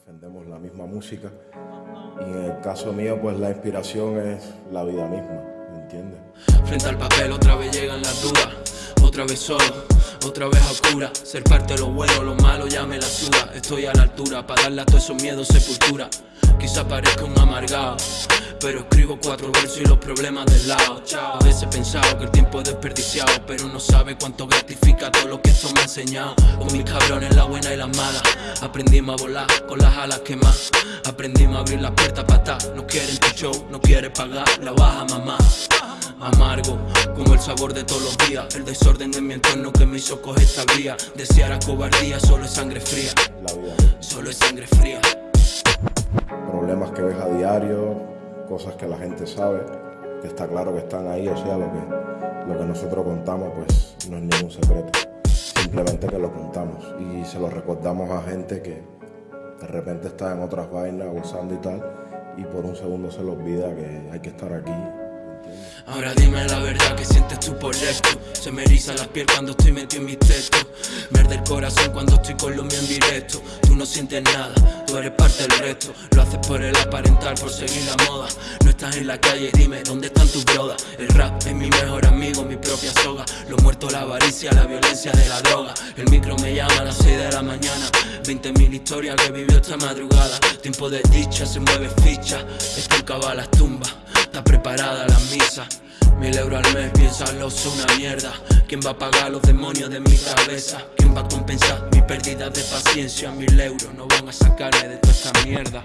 defendemos la misma música. Y en el caso mío pues la inspiración es la vida misma, ¿me entiendes? Frente al papel otra vez llegan las dudas, otra vez solo, otra vez a oscura. Ser parte de lo bueno, lo malo ya me la suda. Estoy a la altura para darle a todos esos miedos sepultura. Quizá parezca un amargado pero escribo cuatro versos y los problemas del lado. A veces he pensado que el tiempo es desperdiciado Pero no sabe cuánto gratifica todo lo que esto me ha enseñado. Con mis cabrones, la buena y la mala. Aprendimos a volar con las alas quemadas. Aprendimos a abrir las puertas para estar No quieren tu show, no quiere pagar la baja mamá. Amargo, como el sabor de todos los días. El desorden de mi entorno que me hizo coger esta vía. Desear a cobardía, solo es sangre fría. La vida. Solo es sangre fría. Problemas que ves a diario, cosas que la gente sabe, que está claro que están ahí, o sea, lo que, lo que nosotros contamos pues no es ningún secreto, simplemente que lo contamos y se lo recordamos a gente que de repente está en otras vainas gozando y tal, y por un segundo se le olvida que hay que estar aquí Ahora dime la verdad que sientes tú por Se me eriza la piel cuando estoy metido en mi texto Merde el corazón cuando estoy con lo mío en directo. Tú no sientes nada, tú eres parte del resto. Lo haces por el aparentar, por seguir la moda. No estás en la calle, dime, ¿dónde están tus brodas? El rap es mi mejor amigo, mi propia soga. Los muertos, la avaricia, la violencia de la droga. El micro me llama a las 6 de la mañana. 20.000 historias que vivió esta madrugada. Tiempo de dicha, se mueve ficha. Esto en las tumbas. Está preparada la misa Mil euros al mes, piénsalo, es una mierda ¿Quién va a pagar los demonios de mi cabeza? ¿Quién va a compensar mi pérdida de paciencia? Mil euros no van a sacarme de toda esta mierda